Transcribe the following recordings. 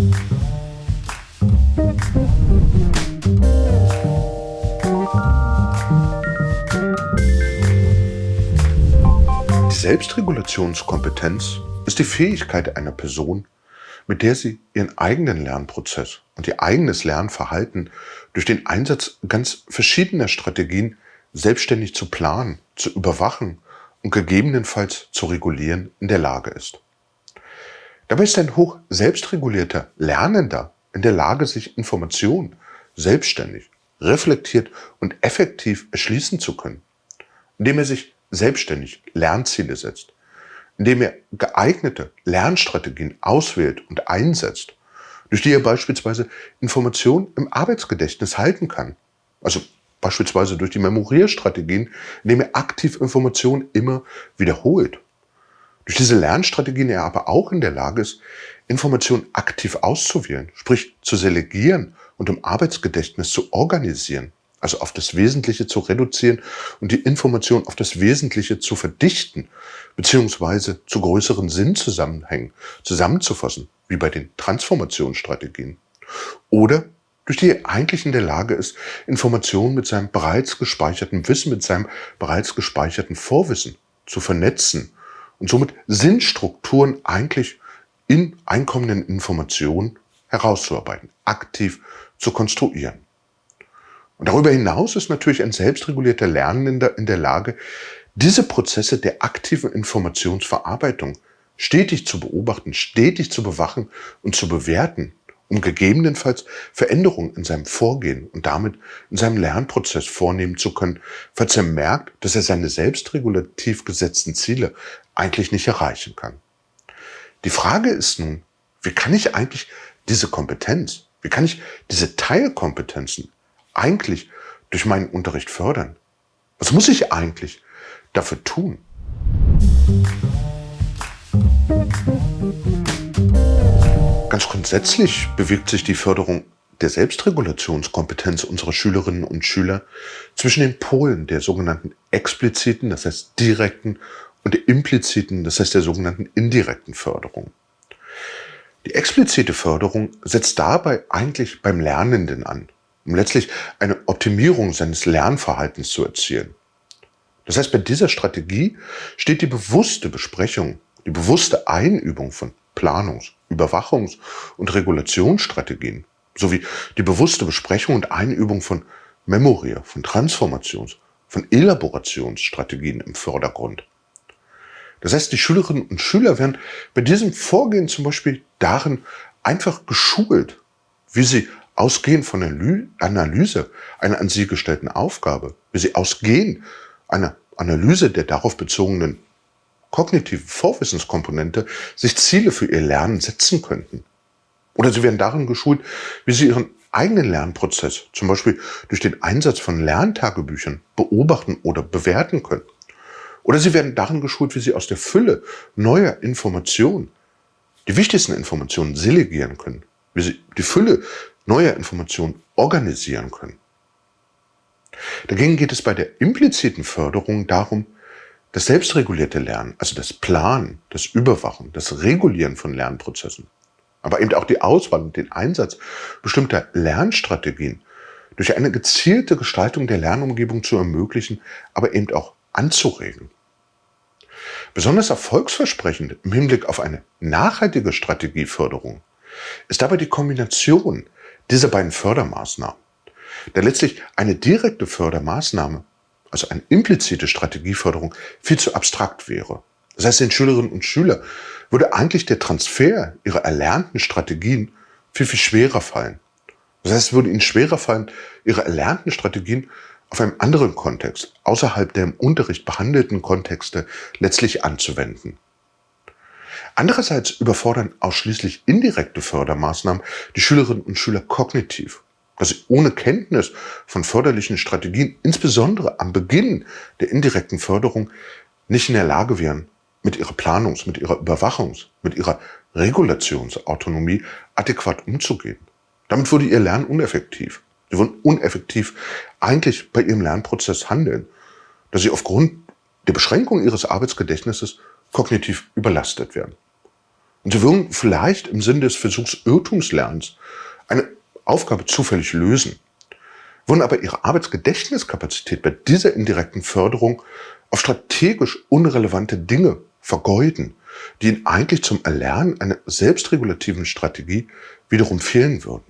Die Selbstregulationskompetenz ist die Fähigkeit einer Person, mit der sie ihren eigenen Lernprozess und ihr eigenes Lernverhalten durch den Einsatz ganz verschiedener Strategien selbstständig zu planen, zu überwachen und gegebenenfalls zu regulieren in der Lage ist. Dabei ist ein hoch selbstregulierter Lernender in der Lage, sich Informationen selbstständig, reflektiert und effektiv erschließen zu können, indem er sich selbstständig Lernziele setzt, indem er geeignete Lernstrategien auswählt und einsetzt, durch die er beispielsweise Informationen im Arbeitsgedächtnis halten kann. Also beispielsweise durch die Memorierstrategien, indem er aktiv Informationen immer wiederholt. Durch diese Lernstrategien er aber auch in der Lage ist, Informationen aktiv auszuwählen, sprich zu selegieren und im Arbeitsgedächtnis zu organisieren also auf das Wesentliche zu reduzieren und die Information auf das Wesentliche zu verdichten, beziehungsweise zu größeren Sinnzusammenhängen zusammenzufassen, wie bei den Transformationsstrategien. Oder durch die er eigentlich in der Lage ist, Informationen mit seinem bereits gespeicherten Wissen, mit seinem bereits gespeicherten Vorwissen zu vernetzen und somit Sinnstrukturen eigentlich in einkommenden Informationen herauszuarbeiten, aktiv zu konstruieren. Und darüber hinaus ist natürlich ein selbstregulierter Lernender in der Lage, diese Prozesse der aktiven Informationsverarbeitung stetig zu beobachten, stetig zu bewachen und zu bewerten, um gegebenenfalls Veränderungen in seinem Vorgehen und damit in seinem Lernprozess vornehmen zu können, falls er merkt, dass er seine selbstregulativ gesetzten Ziele eigentlich nicht erreichen kann. Die Frage ist nun, wie kann ich eigentlich diese Kompetenz, wie kann ich diese Teilkompetenzen eigentlich durch meinen Unterricht fördern? Was muss ich eigentlich dafür tun? Ganz grundsätzlich bewegt sich die Förderung der Selbstregulationskompetenz unserer Schülerinnen und Schüler zwischen den Polen der sogenannten expliziten, das heißt direkten, und der impliziten, das heißt der sogenannten indirekten Förderung. Die explizite Förderung setzt dabei eigentlich beim Lernenden an um letztlich eine Optimierung seines Lernverhaltens zu erzielen. Das heißt, bei dieser Strategie steht die bewusste Besprechung, die bewusste Einübung von Planungs-, Überwachungs- und Regulationsstrategien sowie die bewusste Besprechung und Einübung von Memorier, von Transformations-, von Elaborationsstrategien im Vordergrund. Das heißt, die Schülerinnen und Schüler werden bei diesem Vorgehen zum Beispiel darin einfach geschult, wie sie ausgehend von der Analyse einer an sie gestellten Aufgabe, wie sie ausgehend einer Analyse der darauf bezogenen kognitiven Vorwissenskomponente sich Ziele für ihr Lernen setzen könnten. Oder sie werden darin geschult, wie sie ihren eigenen Lernprozess, zum Beispiel durch den Einsatz von Lerntagebüchern, beobachten oder bewerten können. Oder sie werden darin geschult, wie sie aus der Fülle neuer Informationen die wichtigsten Informationen selegieren können, wie sie die Fülle neuer Informationen organisieren können. Dagegen geht es bei der impliziten Förderung darum, das selbstregulierte Lernen, also das Planen, das Überwachen, das Regulieren von Lernprozessen, aber eben auch die Auswahl und den Einsatz bestimmter Lernstrategien durch eine gezielte Gestaltung der Lernumgebung zu ermöglichen, aber eben auch anzuregen. Besonders erfolgsversprechend im Hinblick auf eine nachhaltige Strategieförderung ist dabei die Kombination dieser beiden Fördermaßnahmen. Da letztlich eine direkte Fördermaßnahme, also eine implizite Strategieförderung, viel zu abstrakt wäre. Das heißt, den Schülerinnen und Schülern würde eigentlich der Transfer ihrer erlernten Strategien viel, viel schwerer fallen. Das heißt, es würde ihnen schwerer fallen, ihre erlernten Strategien auf einem anderen Kontext, außerhalb der im Unterricht behandelten Kontexte, letztlich anzuwenden. Andererseits überfordern ausschließlich indirekte Fördermaßnahmen die Schülerinnen und Schüler kognitiv, dass sie ohne Kenntnis von förderlichen Strategien, insbesondere am Beginn der indirekten Förderung, nicht in der Lage wären, mit ihrer Planungs-, mit ihrer Überwachungs-, mit ihrer Regulationsautonomie adäquat umzugehen. Damit würde ihr Lernen uneffektiv. Sie würden uneffektiv eigentlich bei ihrem Lernprozess handeln, da sie aufgrund der Beschränkung ihres Arbeitsgedächtnisses kognitiv überlastet werden. Und sie würden vielleicht im Sinne des Versuchs Irrtumslernens eine Aufgabe zufällig lösen, würden aber ihre Arbeitsgedächtniskapazität bei dieser indirekten Förderung auf strategisch unrelevante Dinge vergeuden, die ihnen eigentlich zum Erlernen einer selbstregulativen Strategie wiederum fehlen würden.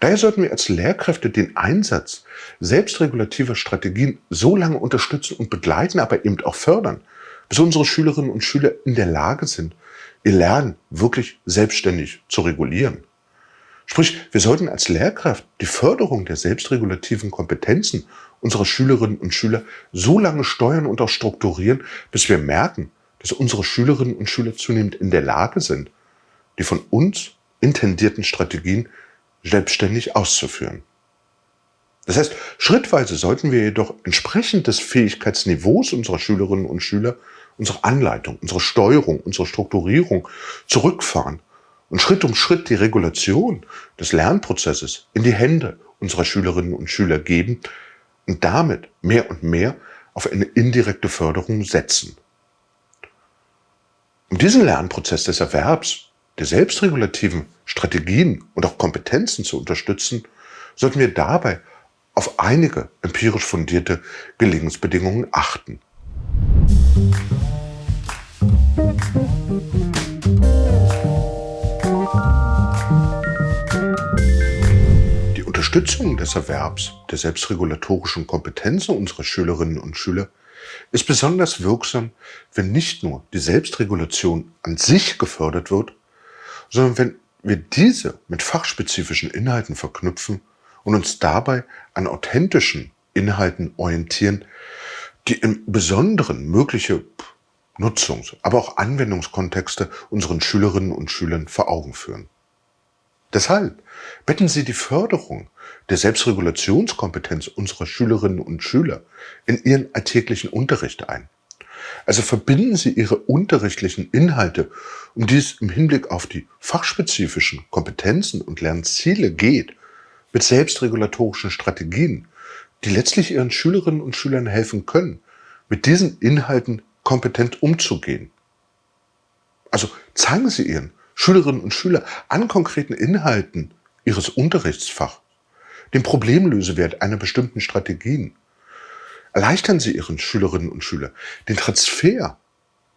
Daher sollten wir als Lehrkräfte den Einsatz selbstregulativer Strategien so lange unterstützen und begleiten, aber eben auch fördern, bis unsere Schülerinnen und Schüler in der Lage sind, ihr Lernen wirklich selbstständig zu regulieren. Sprich, wir sollten als Lehrkraft die Förderung der selbstregulativen Kompetenzen unserer Schülerinnen und Schüler so lange steuern und auch strukturieren, bis wir merken, dass unsere Schülerinnen und Schüler zunehmend in der Lage sind, die von uns intendierten Strategien selbstständig auszuführen. Das heißt, schrittweise sollten wir jedoch entsprechend des Fähigkeitsniveaus unserer Schülerinnen und Schüler unsere Anleitung, unsere Steuerung, unsere Strukturierung zurückfahren und Schritt um Schritt die Regulation des Lernprozesses in die Hände unserer Schülerinnen und Schüler geben und damit mehr und mehr auf eine indirekte Förderung setzen. Um diesen Lernprozess des Erwerbs, der selbstregulativen Strategien und auch Kompetenzen zu unterstützen, sollten wir dabei auf einige empirisch fundierte Gelingensbedingungen achten. Die Unterstützung des Erwerbs der selbstregulatorischen Kompetenzen unserer Schülerinnen und Schüler ist besonders wirksam, wenn nicht nur die Selbstregulation an sich gefördert wird, sondern wenn wir diese mit fachspezifischen Inhalten verknüpfen und uns dabei an authentischen Inhalten orientieren, die im Besonderen mögliche Nutzungs-, aber auch Anwendungskontexte unseren Schülerinnen und Schülern vor Augen führen. Deshalb betten Sie die Förderung der Selbstregulationskompetenz unserer Schülerinnen und Schüler in Ihren alltäglichen Unterricht ein. Also verbinden Sie Ihre unterrichtlichen Inhalte, um die es im Hinblick auf die fachspezifischen Kompetenzen und Lernziele geht, mit selbstregulatorischen Strategien, die letztlich Ihren Schülerinnen und Schülern helfen können, mit diesen Inhalten kompetent umzugehen. Also zeigen Sie Ihren Schülerinnen und Schülern an konkreten Inhalten Ihres Unterrichtsfachs den Problemlösewert einer bestimmten Strategien. Erleichtern Sie Ihren Schülerinnen und Schülern den Transfer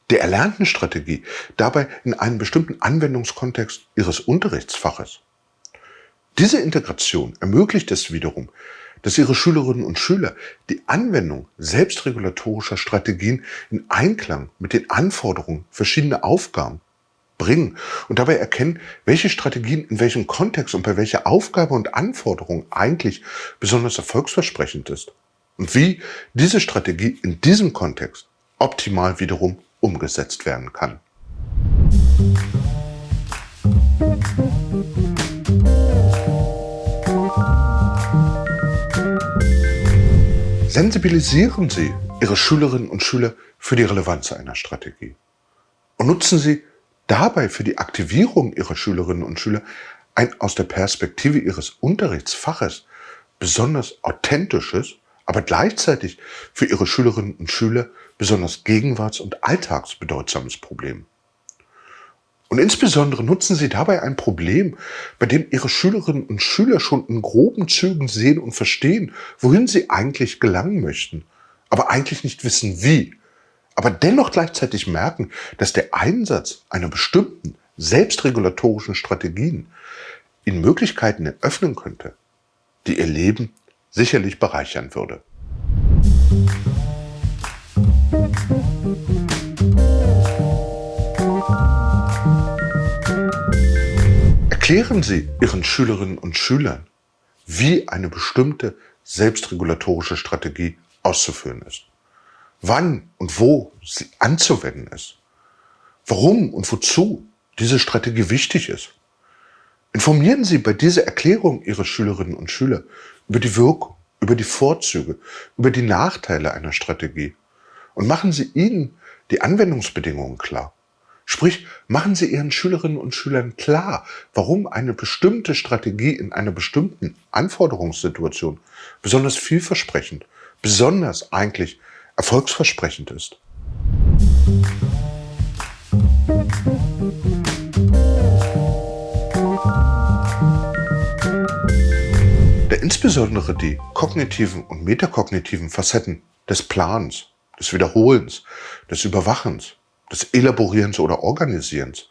der erlernten Strategie dabei in einen bestimmten Anwendungskontext Ihres Unterrichtsfaches. Diese Integration ermöglicht es wiederum, dass Ihre Schülerinnen und Schüler die Anwendung selbstregulatorischer Strategien in Einklang mit den Anforderungen verschiedener Aufgaben bringen und dabei erkennen, welche Strategien in welchem Kontext und bei welcher Aufgabe und Anforderung eigentlich besonders erfolgsversprechend ist und wie diese Strategie in diesem Kontext optimal wiederum umgesetzt werden kann. Sensibilisieren Sie Ihre Schülerinnen und Schüler für die Relevanz einer Strategie und nutzen Sie dabei für die Aktivierung ihrer Schülerinnen und Schüler ein aus der Perspektive ihres Unterrichtsfaches besonders authentisches, aber gleichzeitig für ihre Schülerinnen und Schüler besonders gegenwarts- und alltagsbedeutsames Problem. Und insbesondere nutzen Sie dabei ein Problem, bei dem Ihre Schülerinnen und Schüler schon in groben Zügen sehen und verstehen, wohin sie eigentlich gelangen möchten, aber eigentlich nicht wissen wie aber dennoch gleichzeitig merken, dass der Einsatz einer bestimmten selbstregulatorischen Strategien ihnen Möglichkeiten eröffnen könnte, die ihr Leben sicherlich bereichern würde. Erklären Sie Ihren Schülerinnen und Schülern, wie eine bestimmte selbstregulatorische Strategie auszuführen ist wann und wo sie anzuwenden ist, warum und wozu diese Strategie wichtig ist. Informieren Sie bei dieser Erklärung Ihre Schülerinnen und Schüler über die Wirkung, über die Vorzüge, über die Nachteile einer Strategie und machen Sie ihnen die Anwendungsbedingungen klar. Sprich, machen Sie Ihren Schülerinnen und Schülern klar, warum eine bestimmte Strategie in einer bestimmten Anforderungssituation besonders vielversprechend, besonders eigentlich erfolgsversprechend ist. Da insbesondere die kognitiven und metakognitiven Facetten des Plans, des Wiederholens, des Überwachens, des Elaborierens oder Organisierens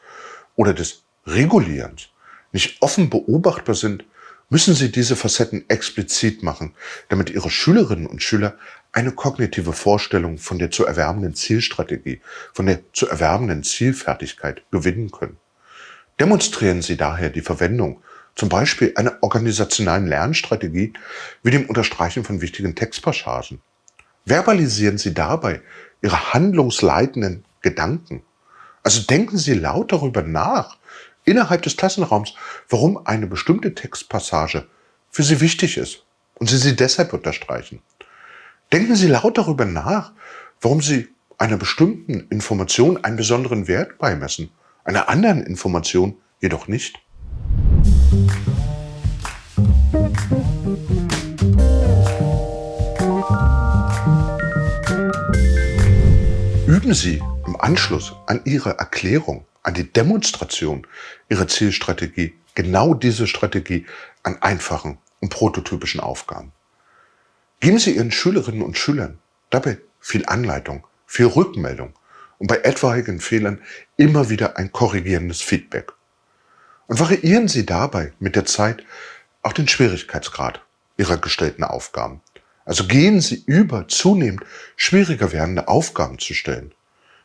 oder des Regulierens nicht offen beobachtbar sind, müssen Sie diese Facetten explizit machen, damit Ihre Schülerinnen und Schüler eine kognitive Vorstellung von der zu erwerbenden Zielstrategie, von der zu erwerbenden Zielfertigkeit gewinnen können. Demonstrieren Sie daher die Verwendung zum Beispiel einer organisationalen Lernstrategie wie dem Unterstreichen von wichtigen Textpassagen. Verbalisieren Sie dabei Ihre handlungsleitenden Gedanken. Also denken Sie laut darüber nach, innerhalb des Klassenraums, warum eine bestimmte Textpassage für Sie wichtig ist und Sie sie deshalb unterstreichen. Denken Sie laut darüber nach, warum Sie einer bestimmten Information einen besonderen Wert beimessen, einer anderen Information jedoch nicht. Üben Sie im Anschluss an Ihre Erklärung, an die Demonstration Ihrer Zielstrategie genau diese Strategie an einfachen und prototypischen Aufgaben. Geben Sie Ihren Schülerinnen und Schülern dabei viel Anleitung, viel Rückmeldung und bei etwaigen Fehlern immer wieder ein korrigierendes Feedback. Und variieren Sie dabei mit der Zeit auch den Schwierigkeitsgrad Ihrer gestellten Aufgaben. Also gehen Sie über, zunehmend schwieriger werdende Aufgaben zu stellen.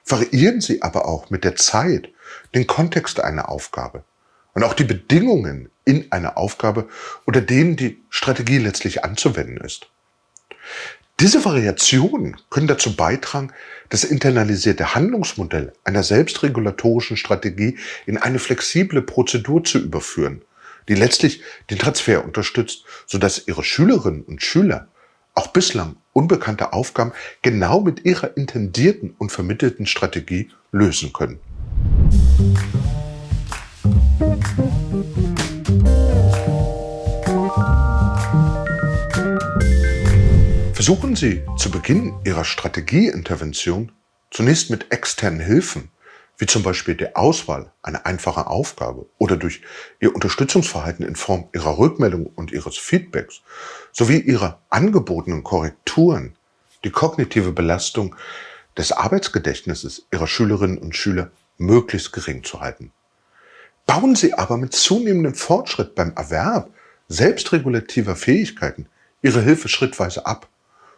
Variieren Sie aber auch mit der Zeit den Kontext einer Aufgabe und auch die Bedingungen in einer Aufgabe oder denen die Strategie letztlich anzuwenden ist. Diese Variationen können dazu beitragen, das internalisierte Handlungsmodell einer selbstregulatorischen Strategie in eine flexible Prozedur zu überführen, die letztlich den Transfer unterstützt, sodass Ihre Schülerinnen und Schüler auch bislang unbekannte Aufgaben genau mit ihrer intendierten und vermittelten Strategie lösen können. Versuchen Sie zu Beginn Ihrer Strategieintervention zunächst mit externen Hilfen, wie zum Beispiel der Auswahl einer einfachen Aufgabe oder durch Ihr Unterstützungsverhalten in Form Ihrer Rückmeldung und Ihres Feedbacks sowie Ihrer angebotenen Korrekturen die kognitive Belastung des Arbeitsgedächtnisses Ihrer Schülerinnen und Schüler möglichst gering zu halten. Bauen Sie aber mit zunehmendem Fortschritt beim Erwerb selbstregulativer Fähigkeiten Ihre Hilfe schrittweise ab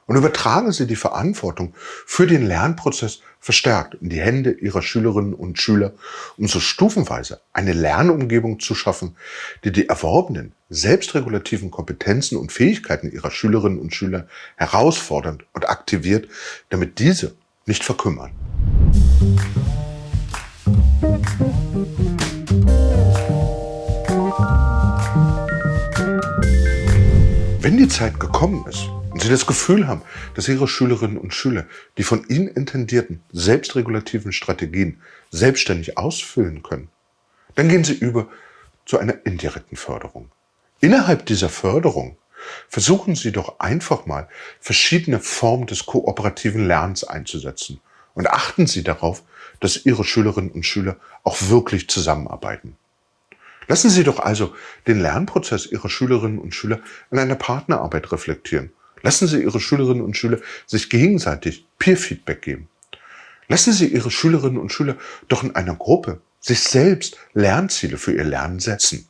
und übertragen Sie die Verantwortung für den Lernprozess verstärkt in die Hände Ihrer Schülerinnen und Schüler, um so stufenweise eine Lernumgebung zu schaffen, die die erworbenen selbstregulativen Kompetenzen und Fähigkeiten Ihrer Schülerinnen und Schüler herausfordernd und aktiviert, damit diese nicht verkümmern. Wenn die Zeit gekommen ist, und Sie das Gefühl haben, dass Ihre Schülerinnen und Schüler die von Ihnen intendierten selbstregulativen Strategien selbstständig ausfüllen können, dann gehen Sie über zu einer indirekten Förderung. Innerhalb dieser Förderung versuchen Sie doch einfach mal verschiedene Formen des kooperativen Lernens einzusetzen und achten Sie darauf, dass Ihre Schülerinnen und Schüler auch wirklich zusammenarbeiten. Lassen Sie doch also den Lernprozess Ihrer Schülerinnen und Schüler in einer Partnerarbeit reflektieren Lassen Sie Ihre Schülerinnen und Schüler sich gegenseitig Peer-Feedback geben. Lassen Sie Ihre Schülerinnen und Schüler doch in einer Gruppe sich selbst Lernziele für ihr Lernen setzen.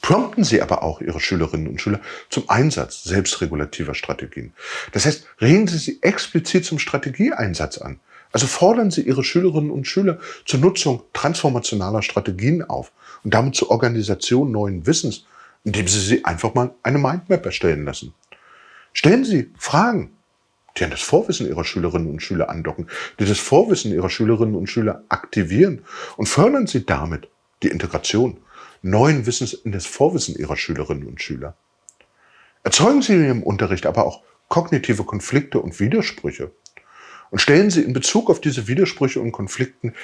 Prompten Sie aber auch Ihre Schülerinnen und Schüler zum Einsatz selbstregulativer Strategien. Das heißt, regen Sie sie explizit zum Strategieeinsatz an. Also fordern Sie Ihre Schülerinnen und Schüler zur Nutzung transformationaler Strategien auf und damit zur Organisation neuen Wissens indem Sie sie einfach mal eine Mindmap erstellen lassen. Stellen Sie Fragen, die an das Vorwissen Ihrer Schülerinnen und Schüler andocken, die das Vorwissen Ihrer Schülerinnen und Schüler aktivieren und fördern Sie damit die Integration neuen Wissens in das Vorwissen Ihrer Schülerinnen und Schüler. Erzeugen Sie Ihrem Unterricht aber auch kognitive Konflikte und Widersprüche und stellen Sie in Bezug auf diese Widersprüche und Konflikten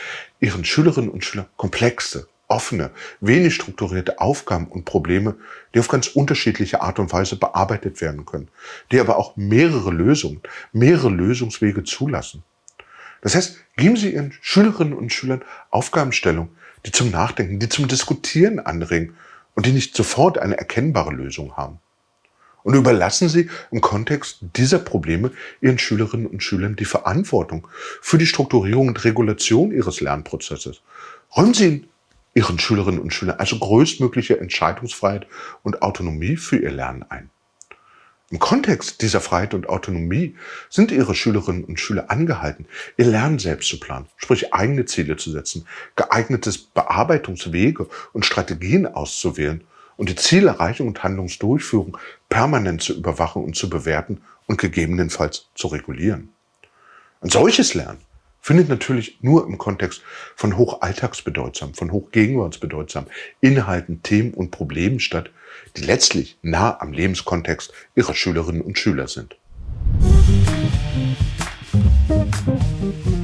Ihren Schülerinnen und Schülern komplexe, offene, wenig strukturierte Aufgaben und Probleme, die auf ganz unterschiedliche Art und Weise bearbeitet werden können, die aber auch mehrere Lösungen, mehrere Lösungswege zulassen. Das heißt, geben Sie Ihren Schülerinnen und Schülern Aufgabenstellung, die zum Nachdenken, die zum Diskutieren anregen und die nicht sofort eine erkennbare Lösung haben. Und überlassen Sie im Kontext dieser Probleme Ihren Schülerinnen und Schülern die Verantwortung für die Strukturierung und Regulation Ihres Lernprozesses. Räumen Sie Ihren Schülerinnen und Schülern also größtmögliche Entscheidungsfreiheit und Autonomie für ihr Lernen ein. Im Kontext dieser Freiheit und Autonomie sind Ihre Schülerinnen und Schüler angehalten, ihr Lernen selbst zu planen, sprich eigene Ziele zu setzen, geeignetes Bearbeitungswege und Strategien auszuwählen und die Zielerreichung und Handlungsdurchführung permanent zu überwachen und zu bewerten und gegebenenfalls zu regulieren. Ein solches Lernen findet natürlich nur im Kontext von hochalltagsbedeutsam, von hochgegenwartsbedeutsam Inhalten, Themen und Problemen statt, die letztlich nah am Lebenskontext ihrer Schülerinnen und Schüler sind. Musik